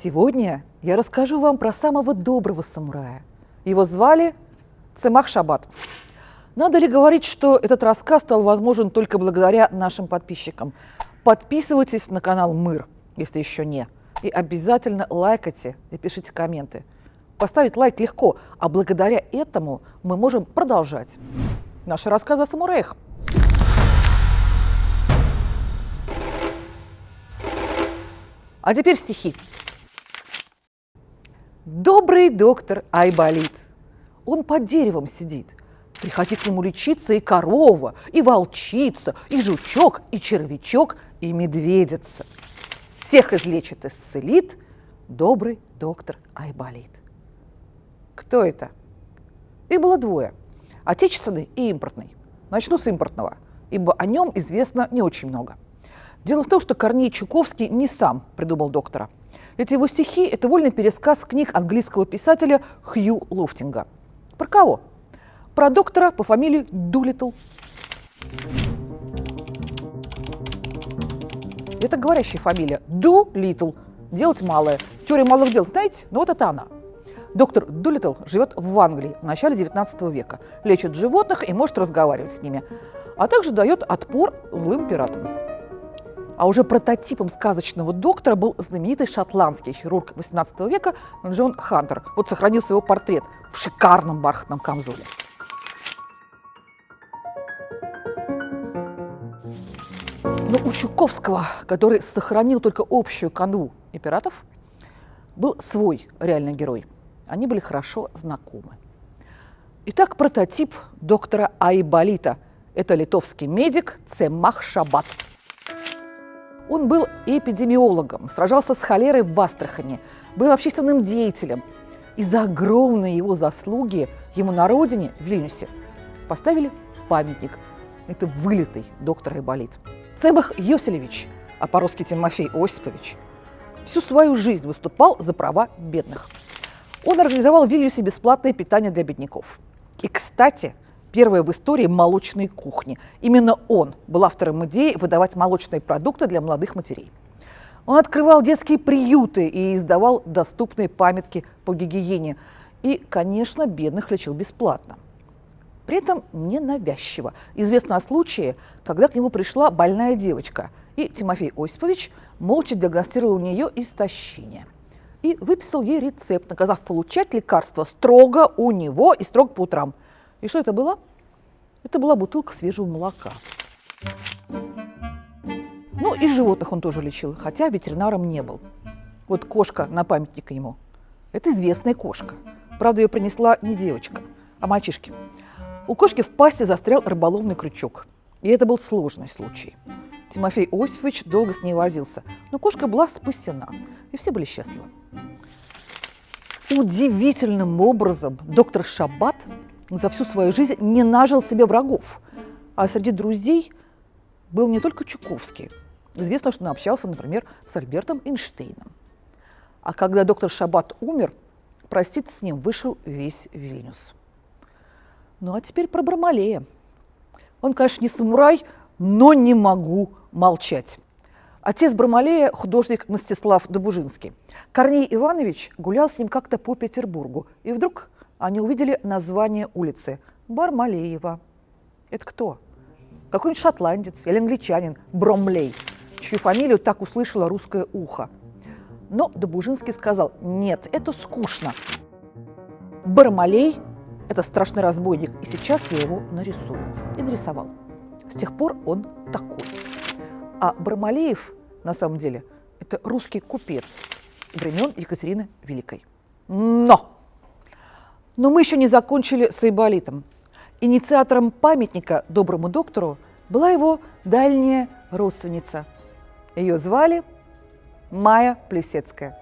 Сегодня я расскажу вам про самого доброго самурая. Его звали Цемах Шабат. Надо ли говорить, что этот рассказ стал возможен только благодаря нашим подписчикам? Подписывайтесь на канал Мыр, если еще не. И обязательно лайкайте и пишите комменты. Поставить лайк легко, а благодаря этому мы можем продолжать наши рассказы о самураях. А теперь стихи. Добрый доктор Айболит. Он под деревом сидит. Приходи к нему лечиться и корова, и волчица, и жучок, и червячок, и медведица. Всех излечит, исцелит добрый доктор Айболит. Кто это? Их было двое – отечественный и импортный. Начну с импортного, ибо о нем известно не очень много. Дело в том, что Корней Чуковский не сам придумал доктора – эти его стихи – это вольный пересказ книг английского писателя Хью Лофтинга. Про кого? Про доктора по фамилии Дулитл. Это говорящая фамилия. Ду Литл. Делать малое. Теория малых дел, знаете? Ну вот это она. Доктор Дулитл живет в Англии в начале 19 века, лечит животных и может разговаривать с ними, а также дает отпор злым пиратам. А уже прототипом сказочного доктора был знаменитый шотландский хирург XVIII века Джон Хантер. Вот сохранился его портрет в шикарном бархатном камзоле. Но у Чуковского, который сохранил только общую канву и пиратов, был свой реальный герой. Они были хорошо знакомы. Итак, прототип доктора Айболита – это литовский медик Цемах Шабат – он был эпидемиологом, сражался с холерой в Астрахани, был общественным деятелем. И за огромные его заслуги ему на родине, в Вильнюсе, поставили памятник. Это вылитый доктор Айболит. Цебах Йоселевич, а по-русски Тимофей Осипович, всю свою жизнь выступал за права бедных. Он организовал в Вильнюсе бесплатное питание для бедняков. И, кстати, первая в истории молочной кухни. Именно он был автором идеи выдавать молочные продукты для молодых матерей. Он открывал детские приюты и издавал доступные памятки по гигиене. И, конечно, бедных лечил бесплатно. При этом ненавязчиво. Известно о случае, когда к нему пришла больная девочка, и Тимофей Осипович молча диагностировал у нее истощение. И выписал ей рецепт, наказав получать лекарства строго у него и строго по утрам – и что это было? Это была бутылка свежего молока. Ну и животных он тоже лечил, хотя ветеринаром не был. Вот кошка на памятник ему. Это известная кошка. Правда, ее принесла не девочка, а мальчишки. У кошки в пасте застрял рыболовный крючок. И это был сложный случай. Тимофей Осипович долго с ней возился, но кошка была спасена, и все были счастливы. Удивительным образом доктор Шабат за всю свою жизнь не нажил себе врагов. А среди друзей был не только Чуковский. Известно, что он общался, например, с Альбертом Эйнштейном. А когда доктор Шабат умер, проститься с ним вышел весь Вильнюс. Ну а теперь про Бармалея. Он, конечно, не самурай, но не могу молчать. Отец Бармалея – художник Мстислав Добужинский. Корней Иванович гулял с ним как-то по Петербургу, и вдруг они увидели название улицы – Бармалеева. Это кто? Какой-нибудь шотландец или англичанин Бромлей, чью фамилию так услышало русское ухо. Но Добужинский сказал, нет, это скучно. Бармалей – это страшный разбойник, и сейчас я его нарисую. И нарисовал. С тех пор он такой. А Бармалеев, на самом деле, это русский купец времен Екатерины Великой. Но! Но мы еще не закончили с Айболитом. Инициатором памятника доброму доктору была его дальняя родственница. Ее звали Майя Плесецкая.